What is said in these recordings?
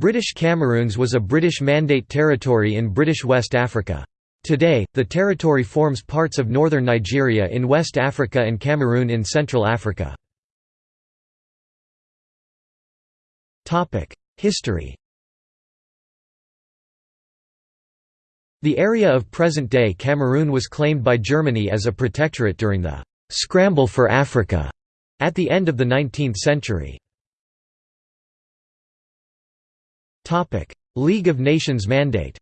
British Cameroons was a British Mandate territory in British West Africa. Today, the territory forms parts of northern Nigeria in West Africa and Cameroon in Central Africa. History The area of present-day Cameroon was claimed by Germany as a protectorate during the «scramble for Africa» at the end of the 19th century. League of Nations mandate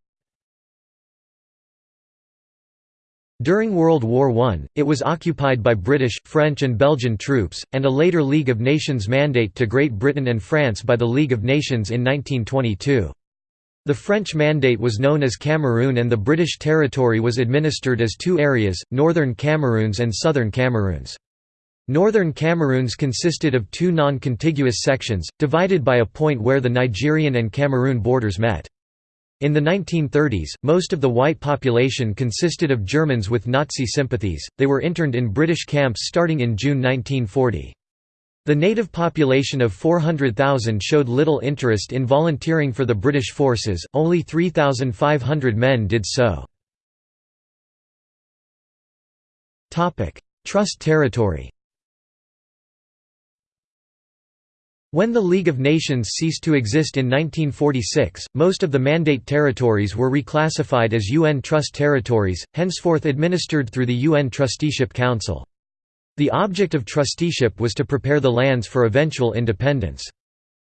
During World War I, it was occupied by British, French and Belgian troops, and a later League of Nations mandate to Great Britain and France by the League of Nations in 1922. The French Mandate was known as Cameroon and the British territory was administered as two areas, Northern Cameroons and Southern Cameroons. Northern Cameroons consisted of two non-contiguous sections, divided by a point where the Nigerian and Cameroon borders met. In the 1930s, most of the white population consisted of Germans with Nazi sympathies, they were interned in British camps starting in June 1940. The native population of 400,000 showed little interest in volunteering for the British forces, only 3,500 men did so. Trust territory When the League of Nations ceased to exist in 1946, most of the Mandate territories were reclassified as UN Trust territories, henceforth administered through the UN Trusteeship Council. The object of trusteeship was to prepare the lands for eventual independence.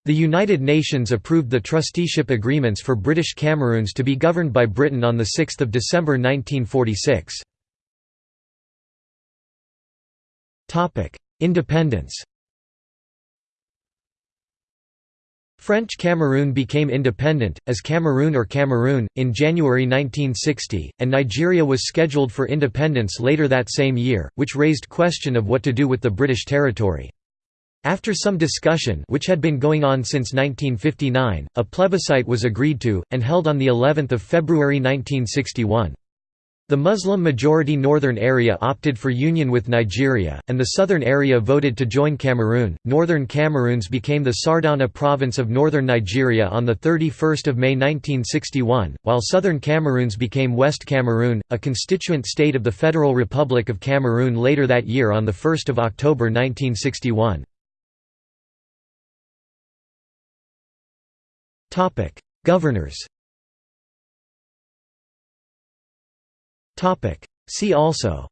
The United Nations approved the trusteeship agreements for British Cameroons to be governed by Britain on 6 December 1946. Independence French Cameroon became independent, as Cameroon or Cameroon, in January 1960, and Nigeria was scheduled for independence later that same year, which raised question of what to do with the British territory. After some discussion which had been going on since 1959, a plebiscite was agreed to, and held on of February 1961. The Muslim-majority northern area opted for union with Nigeria, and the southern area voted to join Cameroon. Northern Cameroons became the Sardauna province of northern Nigeria on 31 May 1961, while southern Cameroons became West Cameroon, a constituent state of the Federal Republic of Cameroon later that year on 1 October 1961. Governors See also.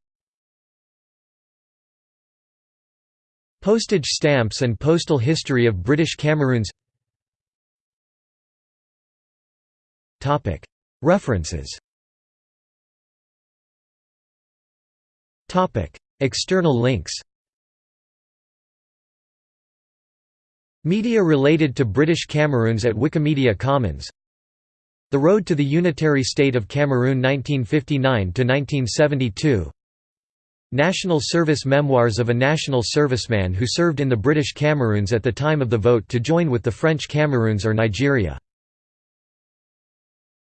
Postage stamps and postal history of British Cameroons. References. External links. Media related to British Cameroons at Wikimedia Commons the Road to the Unitary State of Cameroon 1959–1972 National Service Memoirs of a national serviceman who served in the British Cameroons at the time of the vote to join with the French Cameroons or Nigeria